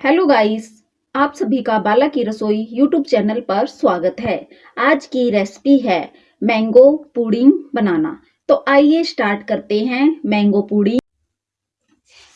Hello guys, आप सभी का बाला की रसोई यूट्यूब चैनल पर स्वागत है। आज की रेसिपी है मैंगो पुडिंग बनाना। तो आइए स्टार्ट करते हैं मैंगो पुडिंग।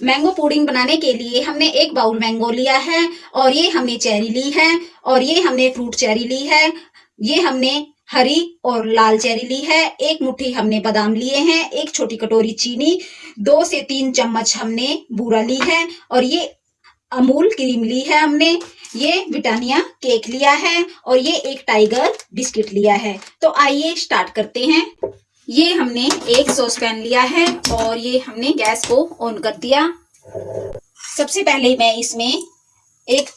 मैंगो पुडिंग बनाने के लिए हमने एक बाउल मैंगो लिया है और ये हमने चेरी ली है और ये हमने फ्रूट चेरी ली है। ये हमने हरी और लाल चेरी ली है। एक मुट्ठी हमने बादाम लिए हैं, एक छोटी कटोरी चीनी, दो से तीन चम्मच हमने बूरा ली है और ये अमूल क्रीम ली है हमने, ये ब्रिटानिया केक लिया है और ये एक टाइगर बिस्किट लिया है। तो आइए स्टार्ट करते हैं। ये हमने एक सॉस पैन लिया है और ये हमने गैस को ऑन कर दिया। सबसे पहले मैं इसमें एक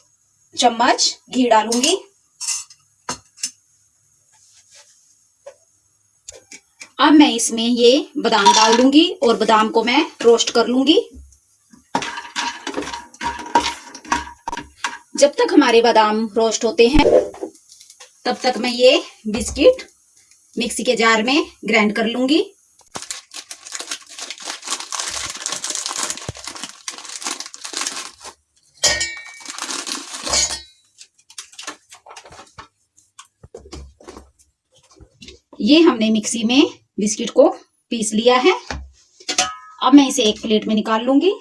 चम्मच घी डालूँगी। अब मैं इसमें ये बादाम डाल दूँगी और बादाम को मैं रोस्ट कर लूँगी। जब तक हमारे बादाम रोस्ट होते हैं, तब तक मैं ये बिस्किट मिक्सी के जार में ग्राइंड कर लूँगी। ये हमने मिक्सी में बिस्किट को पीस लिया है। अब मैं इसे एक प्लेट में निकाल लूँगी।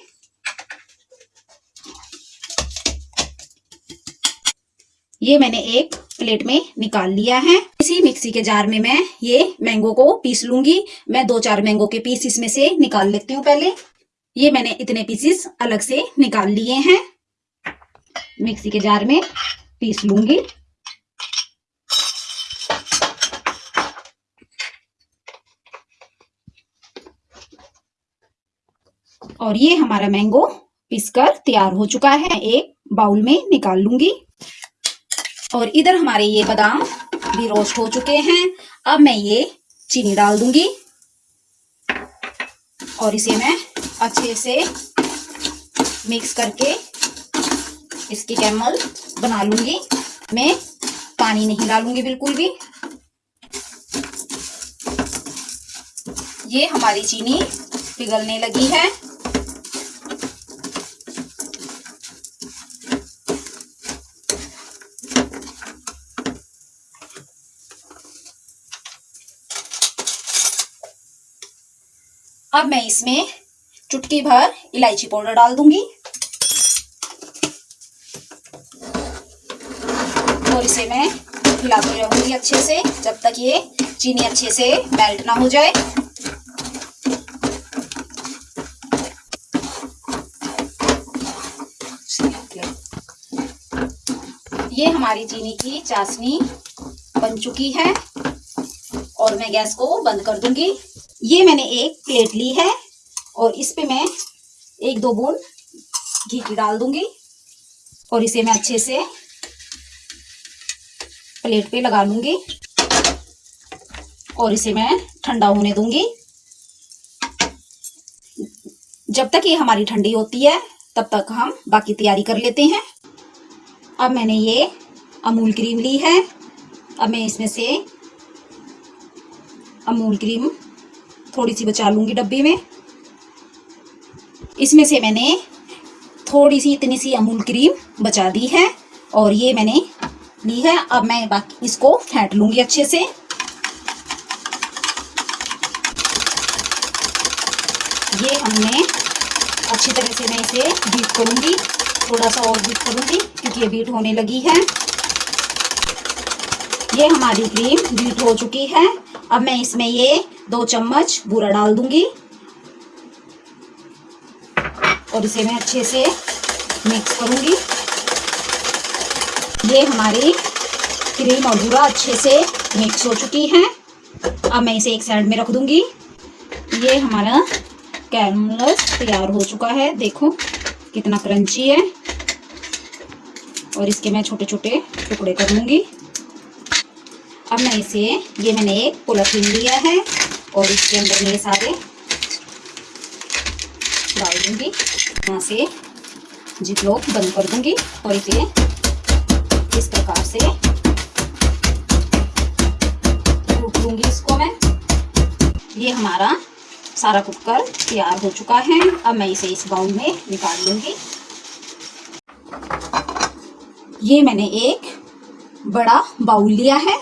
ये मैंने एक प्लेट में निकाल लिया है। इसी मिक्सी के जार में मैं ये मैंगो को पीस लूँगी। मैं दो चार मैंगो के पीस इसमें से निकाल लेती हूँ पहले। ये मैंने इतने पीसेस अलग से निकाल लिए हैं। मिक्सी के जार में पीस लूँगी। और ये हमारा मैंगो पीसकर तैयार हो चुका है। एक बाउल में निकाल लूँगी। और इधर हमारे ये बादाम भी रोस्ट हो चुके हैं। अब मैं ये चीनी डाल दूँगी। और इसे मैं अच्छे से मिक्स करके इसकी कैमल बना लूँगी। मैं पानी नहीं डालूँगी बिल्कुल भी। ये हमारी चीनी पिघलने लगी है। अब मैं इसमें चुटकी भर इलायची पाउडर डाल दूँगी। और इसे मैं हिलाती रहूँगी अच्छे से, जब तक ये चीनी अच्छे से मेल्ट ना हो जाए। ये हमारी चीनी की चाशनी बन चुकी है और मैं गैस को बंद कर दूँगी। ये मैंने एक प्लेट ली है और इस पे मैं एक दो बूंद घी की डाल दूँगी और इसे मैं अच्छे से प्लेट पे लगा लूँगी और इसे मैं ठंडा होने दूँगी। जब तक ये हमारी ठंडी होती है, तब तक हम बाकी तैयारी कर लेते हैं। अब मैंने ये अमूल क्रीम ली है। अब मैं इसमें से अमूल क्रीम थोड़ी सी बचा लूँगी डब्बे में। इसमें से मैंने थोड़ी सी इतनी सी अमूल क्रीम बचा दी है और ये मैंने ली है। अब मैं बाकी इसको फेंट लूँगी अच्छे से। ये हमने अच्छी तरह से मैं इसे बीट करूँगी थोड़ा सा और बीट करूँगी, क्योंकि ये बीट होने लगी है। ये हमारी क्रीम बीट हो चुकी है। अब मैं इसमें ये दो चम्मच बूरा डाल दूँगी। और इसे मैं अच्छे से मिक्स करूँगी। ये हमारी क्रीम और बूरा अच्छे से मिक्स हो चुकी है। अब मैं इसे एक साइड में रख दूँगी। ये हमारा कैरमलस तैयार हो चुका है। देखो कितना क्रंची है। और इसके मैं छोटे छोटे टुकड़े कर लूँगी। अब मैं इसे, ये मैंने एक पोलाथीन लिया है। और इसके अंदर मेरे सारे डाल दूँगी। यहाँ से जिप लोग बंद कर दूँगी और इसे इस प्रकार से इसको मैं। ये हमारा सारा कुकर तैयार हो चुका है। अब मैं इसे इस बाउल में निकाल लूँगी। ये मैंने एक बड़ा बाउल लिया है।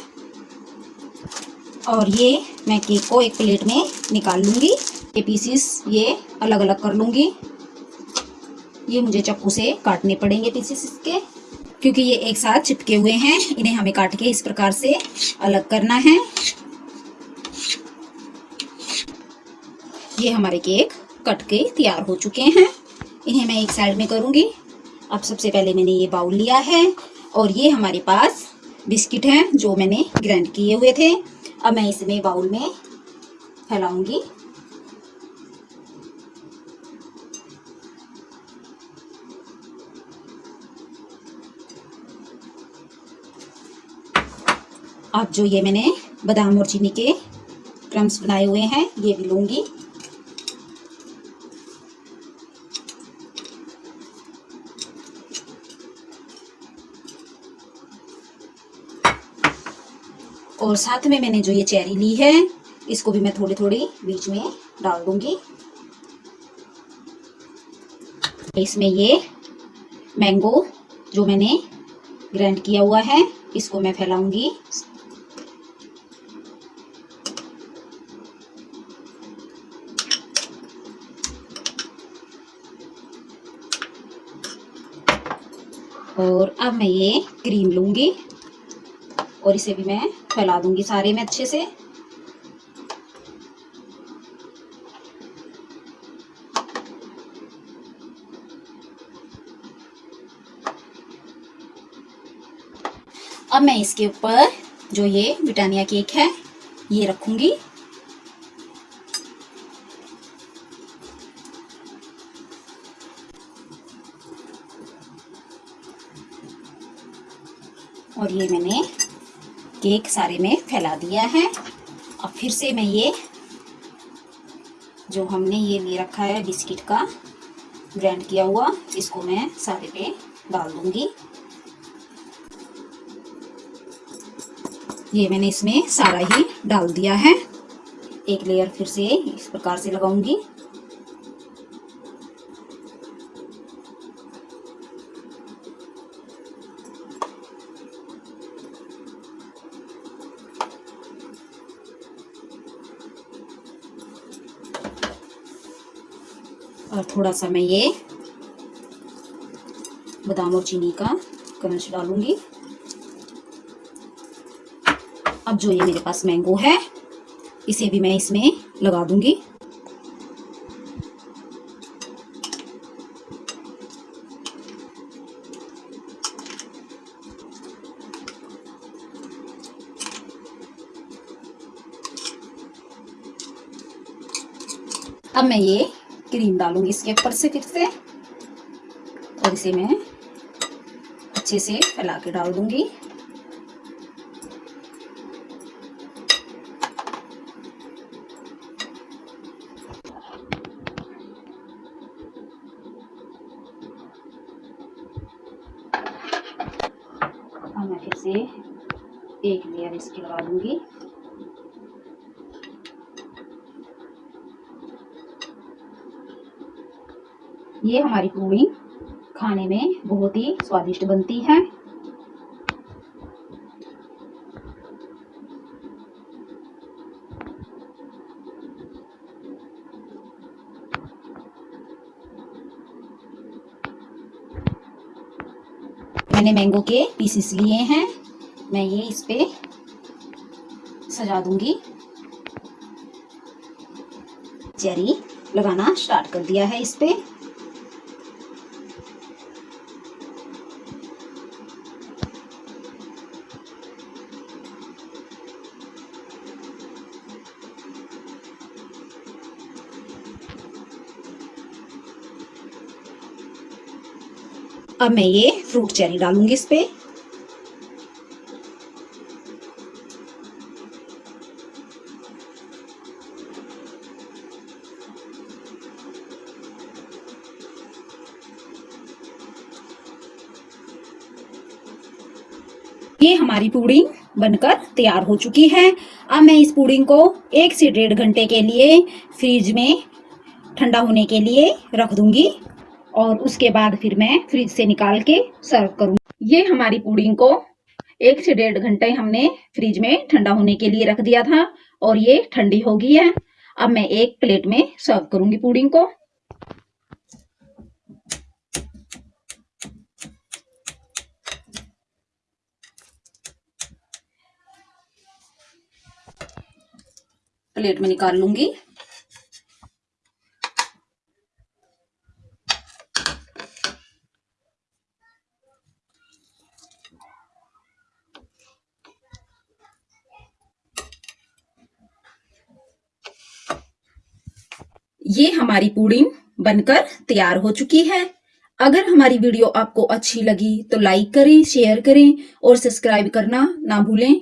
और ये मैं केक को एक प्लेट में निकाल लूँगी। ये पीसीस ये अलग अलग कर लूँगी। ये मुझे चक्कू से काटने पड़ेंगे पीसीस इसके, क्योंकि ये एक साथ चिपके हुए हैं। इन्हें हमें काट के इस प्रकार से अलग करना है। ये हमारे केक कट के तैयार हो चुके हैं। इन्हें मैं एक साइड में करूँगी। अब सबसे पहले मैंने ये बाउल लिया है और ये हमारे पास बिस्किट हैं, जो मैंने ग्राइंड किए हुए थे। अब मैं इसमें बाउल में फैलाऊँगी। अब जो ये मैंने बादाम और चीनी के क्रम्स बनाए हुए हैं, ये भी लूँगी। और साथ में मैंने जो ये चेरी ली है, इसको भी मैं थोड़ी थोड़ी बीच में डाल दूँगी। इसमें ये मैंगो जो मैंने ग्राइंड किया हुआ है, इसको मैं फैलाऊँगी। और अब मैं ये क्रीम लूँगी। और इसे भी मैं फैला दूँगी सारे में अच्छे से। अब मैं इसके ऊपर जो ये ब्रिटानिया केक है, ये रखूँगी। और ये मैंने केक सारे में फैला दिया है। अब फिर से मैं ये, जो हमने ये ले रखा है बिस्किट का, ग्रैंड किया हुआ, इसको मैं सारे पे डाल दूँगी। ये मैंने इसमें सारा ही डाल दिया है। एक लेयर फिर से इस प्रकार से लगाऊँगी। और थोड़ा सा मैं ये बादाम और चीनी का क्रंच डालूँगी। अब जो ये मेरे पास मैंगो है, इसे भी मैं इसमें लगा दूँगी। अब मैं ये क्रीम डालूँगी इसके ऊपर से फिर से। और इसे मैं अच्छे से फैला के डाल दूँगी। मैं फिर से एक लेयर इसकी लगा दूँगी। ये हमारी पूड़ी खाने में बहुत ही स्वादिष्ट बनती है। मैंने मैंगो के पीसेस लिए हैं। मैं ये इस पे सजा दूँगी। चेरी लगाना स्टार्ट कर दिया है इस पे। अब मैं ये फ्रूट चेरी डालूँगी इस पे। ये हमारी पुडिंग बनकर तैयार हो चुकी है। अब मैं इस पुडिंग को एक से डेढ़ घंटे के लिए फ्रिज में ठंडा होने के लिए रख दूँगी। और उसके बाद फिर मैं फ्रिज से निकाल के सर्व करूँ ये हमारी पुडिंग को एक से डेढ़ घंटे हमने फ्रिज में ठंडा होने के लिए रख दिया था और ये ठंडी हो गई है। अब मैं एक प्लेट में सर्व करूँगी पुडिंग को। प्लेट में निकाल लूँगी। ये हमारी पुडिंग बनकर तैयार हो चुकी है। अगर हमारी वीडियो आपको अच्छी लगी तो लाइक करें, शेयर करें और सब्सक्राइब करना ना भूलें।